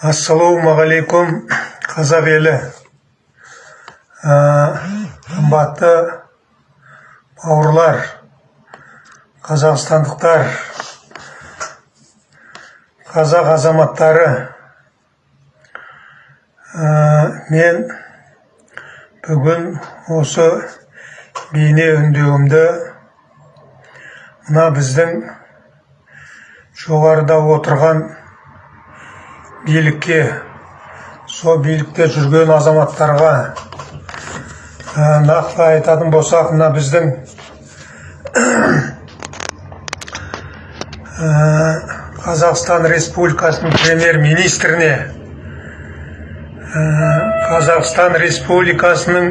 ассалаумағалейкум қазақ елі. Ә, қымбатты бауырлар қазақстандықтар қазақ азаматтары. Ә, мен бүгін осы бейне үндеуімді мына біздің жоғарыда отырған билікке сол билікте жүрген азаматтарға ә, нақты айтатын болсақ мына біздің ә, қазақстан республикасының премьер министріне ә, қазақстан республикасының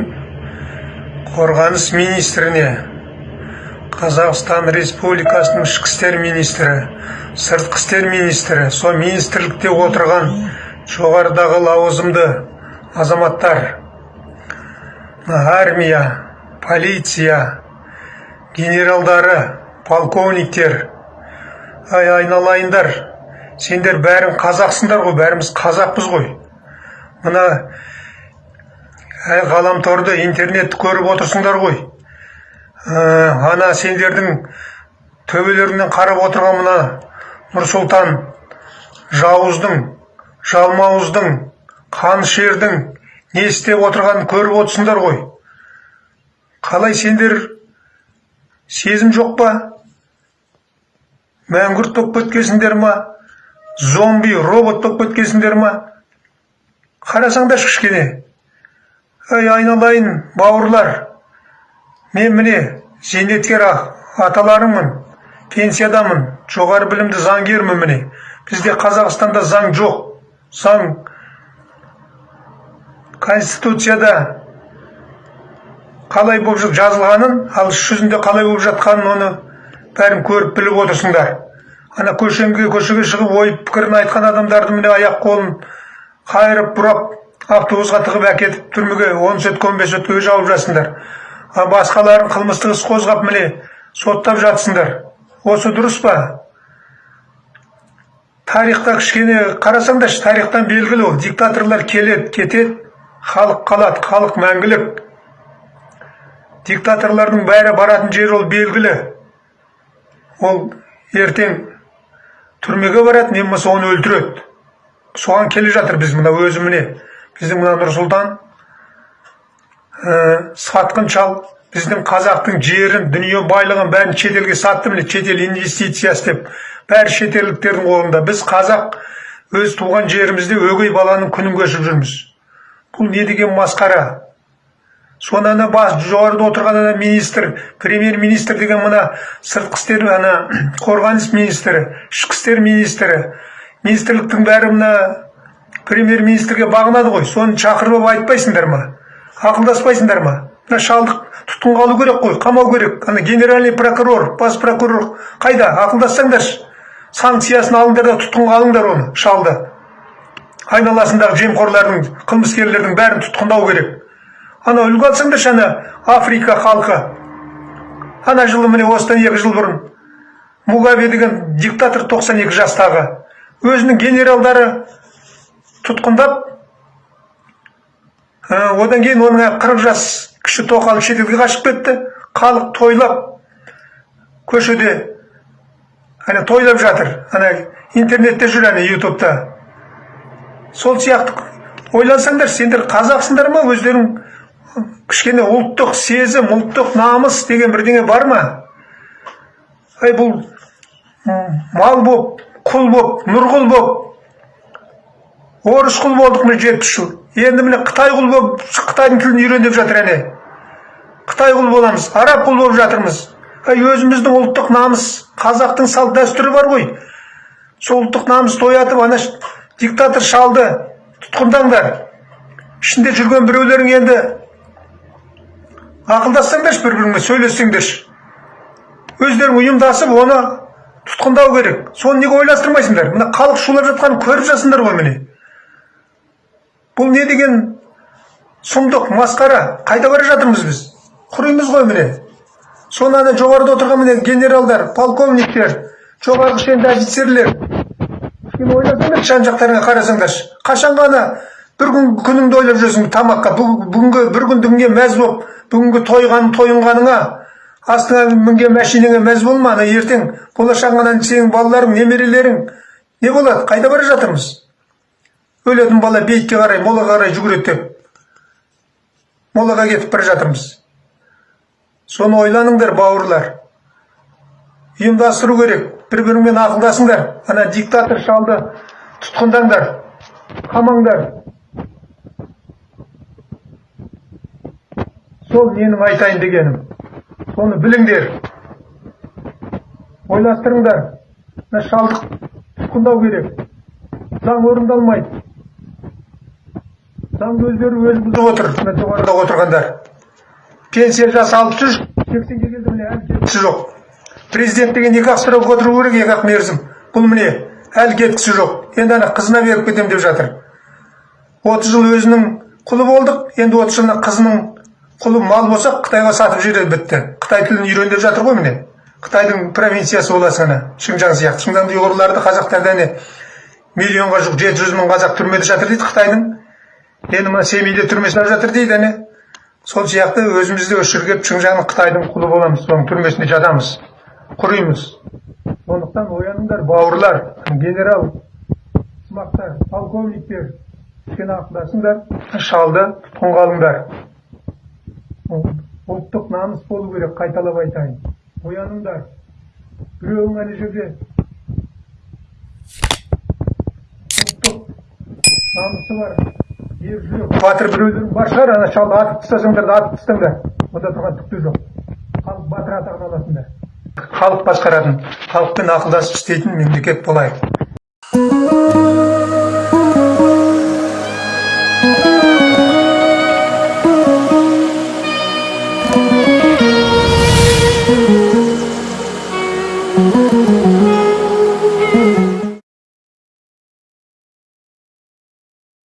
қорғаныс министріне қазақстан республикасының ішкі істер министрі сыртқы істер министрі сол министрлікте отырған жоғарыдағы лауазымды азаматтар армия полиция генералдары полковниктер ай айналайындар сендер бәрің қазақсыңдар ғой бәріміз қазақпыз ғой. Мына ғаламторды интернетті көріп отырсыңдар ғой. Ана сендердің төбелеріңнен қарап отырған мына нұрсұлтан жауыздың жалмауыздың қанішердің не істеп отырғанын көріп отырсыңдар ғой. Қалай сендер сезім жоқ па? Мәңгүрт болып кеткенсіңдер ма? Зомби робот болып кеткенсіңдер ма? Қарасаңдаршы кішкене. Ай айналайын бауырлар. Мен міне зейнеткер аталарыңмын пенсиядамын жоғары білімді заңгермін міне. Бізде қазақстанда заң жоқ. Заң конституцияда қалай болып жа- жазылғанын ал іс жүзінде қалай болып жатқанын оны бәрін көріп біліп отырсыңдар. Ана көшеге көшеге шығып ой пікірін айтқан адамдарды міне аяқ қолын қайырып бұрап автобусқа тығып әкетіп түрмеге он сутка он бес суткаға жауып жатсыңдар. Басқаларын қылмыстық іс қозғап міне соттап жатсыңдар. Осы дұрыс па? Тарихта кішкене қарасаңдаршы тарихтан белгілі ол. Диктаторлар келеді кетеді. Халық қалады халық мәңгілік. Диктаторлардың бәрі баратын жері ол белгілі. Ол ертең түрмеге барады не болмаса оны өлтіреді. Соған келе жатыр біз мына өзі міне. Біздің мына нұрсұлтан сатқын шал біздің қазақтың жерін дүние байлығын бәрін шетелге сатты міне шетел инвестиция істеп бәрі шетелдіктердің қолында біз қазақ өз туған жерімізде өгей баланың күнін кешіп жүрміз бұл не деген масқара соны ана бас жоғарыда отырған ана министр премьер министр деген мына сыртқы істер ана қорғаныс министрі ішкі істер министрі министрліктің бәрі мына премьер министрге бағынады ғой соны шақырып алып айтпайсыңдар ма ақылдаспайсыңдар ма? Мына шалды тұтқынға алу керек қой қамау керек. Ана генеральный прокурор бас прокурор. Қайда? Ақылдассаңдаршы. Санкциясын алыңдар да тұтқынға алыңдар оны шалды. Айналасындағы жемқорлардың қылмыскерлердің бәрін тұтқындау керек. Ана үлгі алсаңдаршы ана африка халқы. Ана жылы міне осыдан екі жыл бұрын мугабе деген диктатор 92 жастағы. Өзінің генералдары тұтқындап одан кейін оның 40 жас кіші тоқалы шетелге қашып кетті. Халық тойлап көшеде ана тойлап жатыр. Ана интернетте жүр ана ютубта. Сол сияқты ойлансаңдар сендер қазақсыңдар ма? Өздерің кішкене ұлттық сезім ұлттық намыс деген бірдеңе бар ма? Ай бұл мал боп құл боп нұрғұл боп орыс құл болдық міне жетпіс жыл. Енді міне қытай құл болып қытайдың тілін үйрен деп жатыр әне. Қытай құл боламыз араб құл болып жатырмыз. Өзіміздің ұлттық намыс қазақтың салт дәстүрі бар ғой. Сол ұлттық намысты оятып ана диктатор шалды тұтқындаңдар. Ішінде жүрген біреулерің енді ақылдассаңдаршы бір біріңмен сөйлессеңдерші. Өздерің ұйымдасып оны тұтқындау керек. Соны неге ойластырмайсыңдар? Мына халық шулап жатқанын көріп жатсыңдар ғой міне. Бұл не деген сұмдық масқара? Қайда бара жатырмыз біз? Құримыз ғой міне. Соны ана жоғарыда отырған міне генералдар полковниктер жоғарғы шенді офицерлер. Сен ойласаңдар жан жақтарыңа қарасаңдаршы? Қашан ғана бір күн күніңді ойлап жүрсің тамаққа? Бүг- бүгінгі бір күндігіңе мәз болып бүгінгі тойған тойынғаныңа астыңа мінген машинаңа мәз болма ана ертең болашағынан сенің балаларың немерелерің. Не болады? Қайда бара жатырмыз? Өлетін бала бейітке қарай молаға қарай жүгіреді деп. Молаға кетіп бара жатырмыз. Соны ойланыңдар бауырлар. Ұйымдастыру керек. Бір біріңмен ақылдасыңдар. Ана диктатор шалды тұтқындаңдар қамаңдар. Сол менің айтайын дегенім. Соны біліңдер. Ойластырыңдар. Мына шалды тұтқындау керек. Заң орындалмайды. Заңды өздері өзі бұзып отыр мына жоғарыда отырғандар. Пенсия жасы алпыс үш сексенге келді міне әлі кеткісі жоқ. Президент деген екі ақ сұрап отыру керек екі ақ мерзім. Бұл міне әлі кеткісі жоқ. Енді ана қызына беріп кетемін деп жатыр. отыз жыл өзінің құлы болдық енді отыз жылына қызының құлы мал болсақ қытайға сатып жібереді бітті. Қытай тілін үйрен деп жатыр ғой міне. Қытайдың провинциясы боласың ана шыңжаң сияқты. Шыңжаңда ұйғырларды қазақтарды әне миллионға жуық жеті жүз мың қазақ түрмеде жатыр дейді қытайдың. Енді мына семейде түрме салып жатыр дейді әне. Сол сияқты өзіміз де осы жерге келіп шыңжаңның қытайдың құлы боламыз соның түрмесінде жатамыз құримыз. Сондықтан ояныңдар бауырлар генерал сымақтар полковниктер кішкене ақылдасыңдар шалды тұтқынға алыңдар ұлттық намыс болу керек қайталап айтайын. Ояныңдар біреуің ана жерде. Ұлттық намысы бар. Жүрек батыр біреулерің бар шығар ана шалды атып тастасаңдар да атып тастаңдар онда тұрған түк те жоқ. Халық батыр атағын аласыңдар халық басқаратын халықпен ақылдасып істейтін мемлекет болайық.